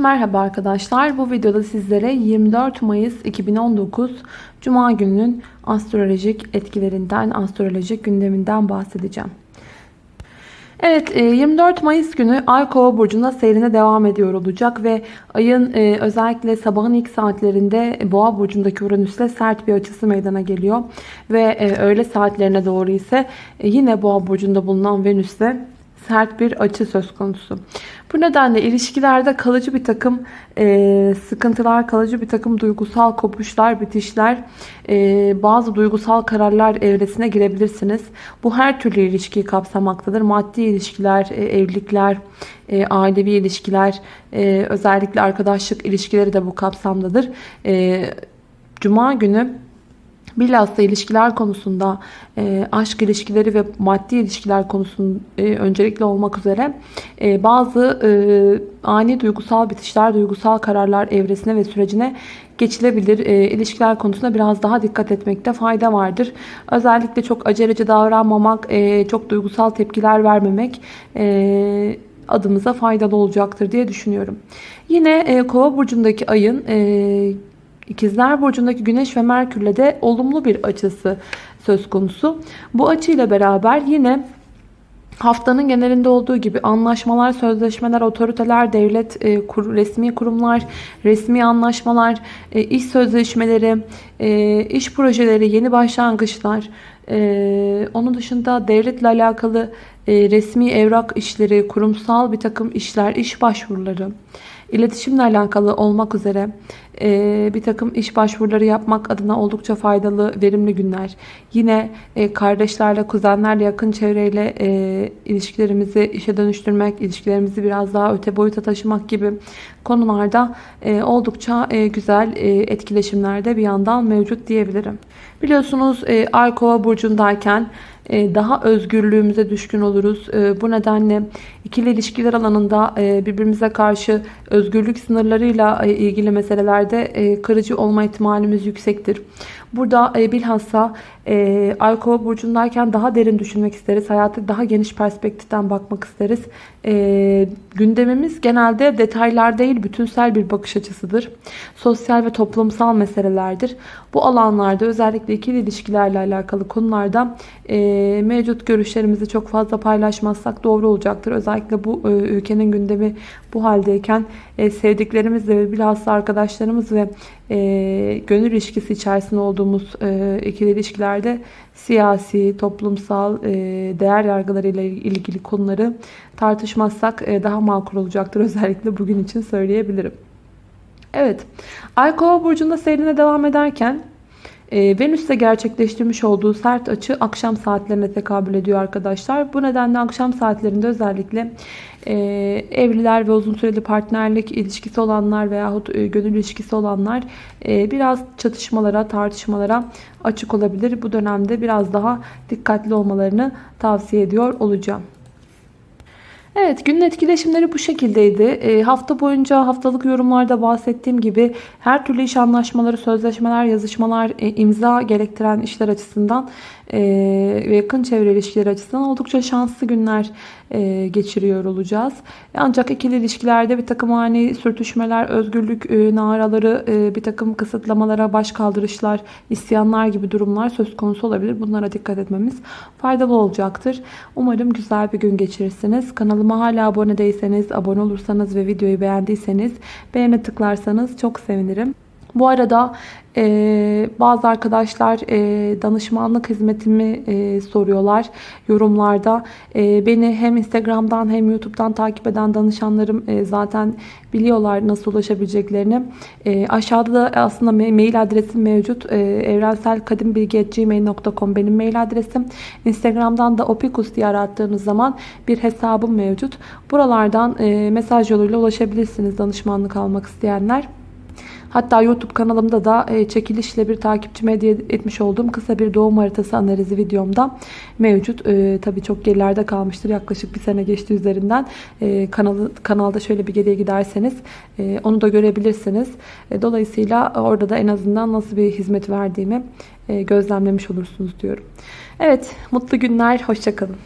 Merhaba arkadaşlar. Bu videoda sizlere 24 Mayıs 2019 Cuma gününün astrolojik etkilerinden, astrolojik gündeminden bahsedeceğim. Evet 24 Mayıs günü Ay Kova burcunda seyrine devam ediyor olacak ve ayın özellikle sabahın ilk saatlerinde Boğa burcundaki Uranüs'le sert bir açısı meydana geliyor ve öğle saatlerine doğru ise yine Boğa burcunda bulunan Venüs'le sert bir açı söz konusu. Bu nedenle ilişkilerde kalıcı bir takım e, sıkıntılar, kalıcı bir takım duygusal kopuşlar, bitişler, e, bazı duygusal kararlar evresine girebilirsiniz. Bu her türlü ilişkiyi kapsamaktadır. Maddi ilişkiler, e, evlilikler, e, ailevi ilişkiler, e, özellikle arkadaşlık ilişkileri de bu kapsamdadır. E, Cuma günü Bilhassa ilişkiler konusunda e, aşk ilişkileri ve maddi ilişkiler konusunda e, öncelikli olmak üzere e, bazı e, ani duygusal bitişler, duygusal kararlar evresine ve sürecine geçilebilir. E, ilişkiler konusunda biraz daha dikkat etmekte fayda vardır. Özellikle çok aceleci davranmamak, e, çok duygusal tepkiler vermemek e, adımıza faydalı olacaktır diye düşünüyorum. Yine e, Kova burcundaki ayın e, İkizler Burcu'ndaki Güneş ve Merkür'le de olumlu bir açısı söz konusu. Bu açıyla beraber yine haftanın genelinde olduğu gibi anlaşmalar, sözleşmeler, otoriteler, devlet, e, kur, resmi kurumlar, resmi anlaşmalar, e, iş sözleşmeleri, e, iş projeleri, yeni başlangıçlar, e, onun dışında devletle alakalı e, resmi evrak işleri, kurumsal bir takım işler, iş başvuruları, iletişimle alakalı olmak üzere e, bir takım iş başvuruları yapmak adına oldukça faydalı, verimli günler. Yine e, kardeşlerle, kuzenlerle, yakın çevreyle e, ilişkilerimizi işe dönüştürmek, ilişkilerimizi biraz daha öte boyuta taşımak gibi konularda e, oldukça e, güzel e, etkileşimlerde bir yandan mevcut diyebilirim. Biliyorsunuz e, Ay Kova burcundayken daha özgürlüğümüze düşkün oluruz. E, bu nedenle ikili ilişkiler alanında e, birbirimize karşı özgürlük sınırlarıyla ilgili meselelerde kırıcı olma ihtimalimiz yüksektir. Burada bilhassa Ay Kova burcundayken daha derin düşünmek isteriz. Hayatı daha geniş perspektiften bakmak isteriz. Gündemimiz genelde detaylar değil bütünsel bir bakış açısıdır. Sosyal ve toplumsal meselelerdir. Bu alanlarda özellikle ikili ilişkilerle alakalı konularda e, mevcut görüşlerimizi çok fazla paylaşmazsak doğru olacaktır. Özellikle bu e, ülkenin gündemi bu haldeyken e, sevdiklerimizle ve bilhassa arkadaşlarımız ve e, gönül ilişkisi içerisinde olduğumuz ikili ilişkilerde siyasi, toplumsal değer yargılarıyla ilgili konuları tartışmazsak daha makul olacaktır. Özellikle bugün için söyleyebilirim. Evet, Ay Kova burcunda seyrine devam ederken Venüs'te gerçekleştirmiş olduğu sert açı akşam saatlerine tekabül ediyor arkadaşlar. Bu nedenle akşam saatlerinde özellikle e, evliler ve uzun süreli partnerlik ilişkisi olanlar veyahut e, gönül ilişkisi olanlar e, biraz çatışmalara, tartışmalara açık olabilir. Bu dönemde biraz daha dikkatli olmalarını tavsiye ediyor olacağım. Evet günün etkileşimleri bu şekildeydi. E, hafta boyunca haftalık yorumlarda bahsettiğim gibi her türlü iş anlaşmaları, sözleşmeler, yazışmalar, e, imza gerektiren işler açısından e, ve yakın çevre ilişkileri açısından oldukça şanslı günler geçiriyor olacağız. Ancak ikili ilişkilerde bir takım ani sürtüşmeler, özgürlük e, naraları, e, bir takım kısıtlamalara baş kaldırışlar, isyanlar gibi durumlar söz konusu olabilir. Bunlara dikkat etmemiz faydalı olacaktır. Umarım güzel bir gün geçirirsiniz. Kanalıma hala abone değilseniz, abone olursanız ve videoyu beğendiyseniz beğene tıklarsanız çok sevinirim. Bu arada ee, bazı arkadaşlar e, danışmanlık hizmetimi e, soruyorlar yorumlarda. E, beni hem Instagram'dan hem YouTube'dan takip eden danışanlarım e, zaten biliyorlar nasıl ulaşabileceklerini. E, aşağıda da aslında mail adresim mevcut. E, evrenselkadimbilgi.gmail.com benim mail adresim. Instagram'dan da opikus diye arattığınız zaman bir hesabım mevcut. Buralardan e, mesaj yoluyla ulaşabilirsiniz danışmanlık almak isteyenler. Hatta YouTube kanalımda da e, çekilişle bir takipçime hediye etmiş olduğum kısa bir doğum haritası analizi videomda mevcut. E, tabii çok gerilerde kalmıştır. Yaklaşık bir sene geçti üzerinden. E, kanalı, kanalda şöyle bir geriye giderseniz e, onu da görebilirsiniz. Dolayısıyla orada da en azından nasıl bir hizmet verdiğimi gözlemlemiş olursunuz diyorum. Evet mutlu günler. Hoşçakalın.